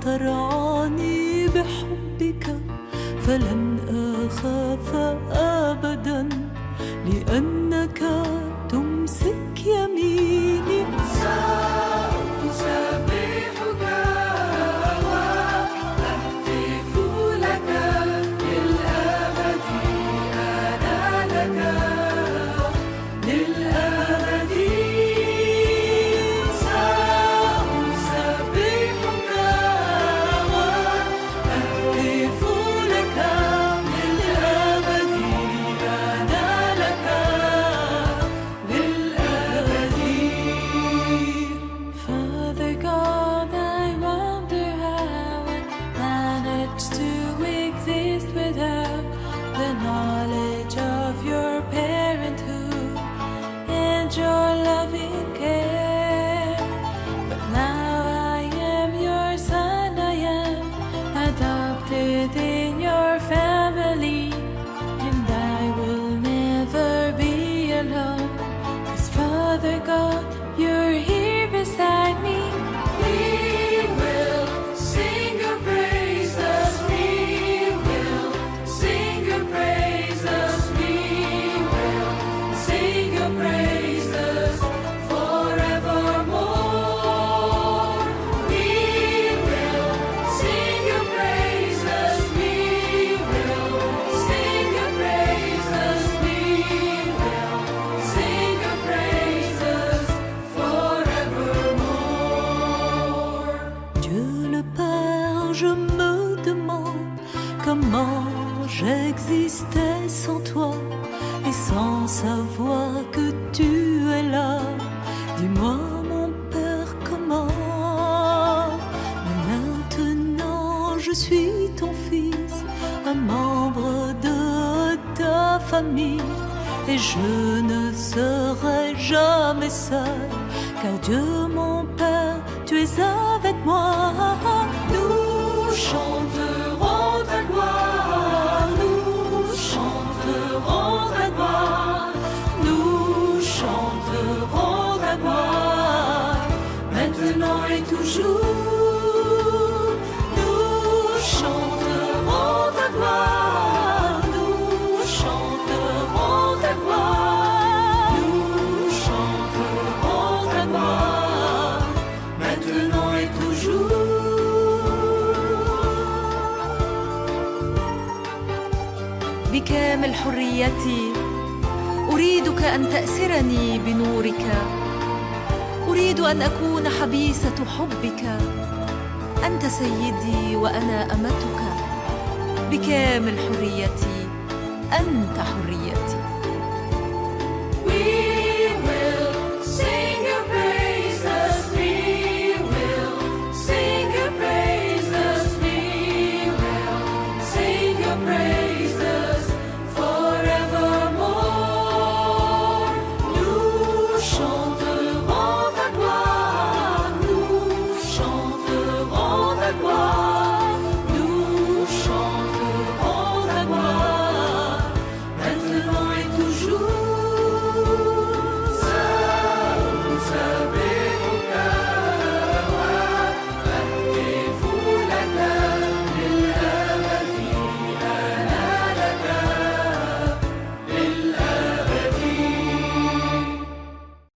ترعاني بحبك فلن أخاف أبدا لأن next to comment j'existais sans toi et sans savoir que tu es là. Dis-moi, mon Père, comment Mais maintenant je suis ton fils, un membre de ta famille. Et je ne serai jamais seul, car Dieu mon Père, tu es avec moi. بكامل حريتي أريدك أن تأسرني بنورك أريد أن أكون حبيسة حبك. أنت سيدي وأنا أمتك. بكامل حريتي أنت حريتي.